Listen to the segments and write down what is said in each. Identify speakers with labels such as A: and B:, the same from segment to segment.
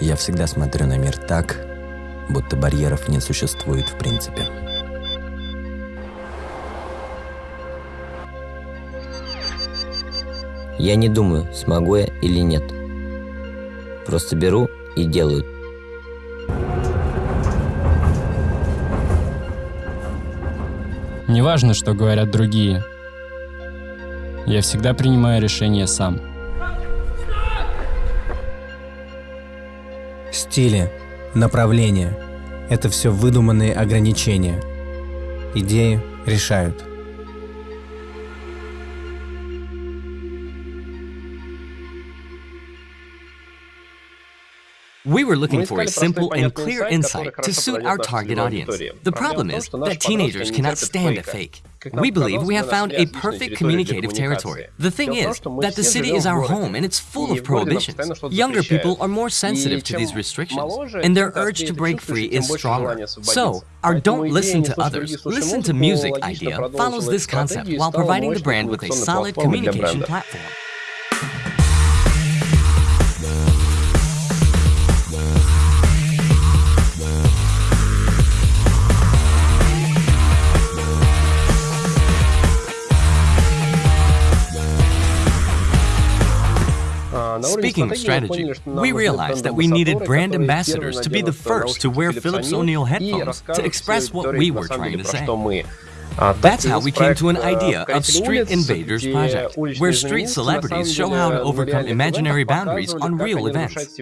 A: Я всегда смотрю на мир так, будто барьеров не существует в принципе.
B: Я не думаю, смогу я или нет. Просто беру и делаю.
C: Неважно, что говорят другие. Я всегда принимаю решение сам.
D: Стили, направления — это все выдуманные ограничения. Идеи решают.
E: We were looking for a simple and clear insight to suit our target audience. The problem is that teenagers cannot stand a fake. We believe we have found a perfect communicative territory. The thing is that the city is our home and it's full of prohibitions. Younger people are more sensitive to these restrictions, and their urge to break free is stronger. So, our don't listen to others, listen to music idea follows this concept while providing the brand with a solid communication platform. Speaking of strategy, we realized that we needed brand ambassadors to be the first to wear Philips O'Neill headphones to express what we were trying to say. Uh, that's how we came to an idea of Street Invaders Project, where street celebrities show how to overcome imaginary boundaries on real events.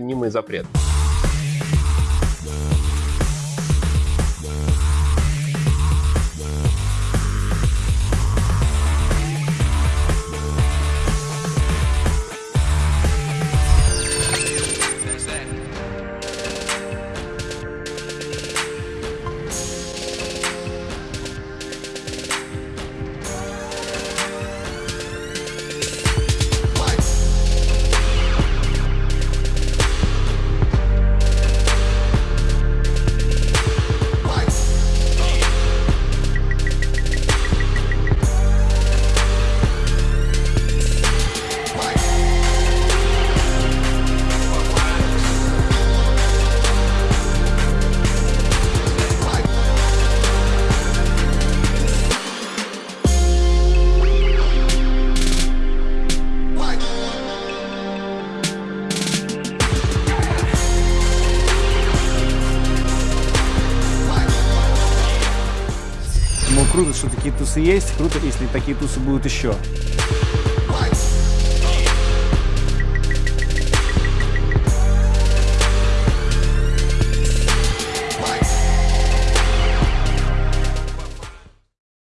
F: Круто, что такие тусы есть, круто, если такие тусы будут еще.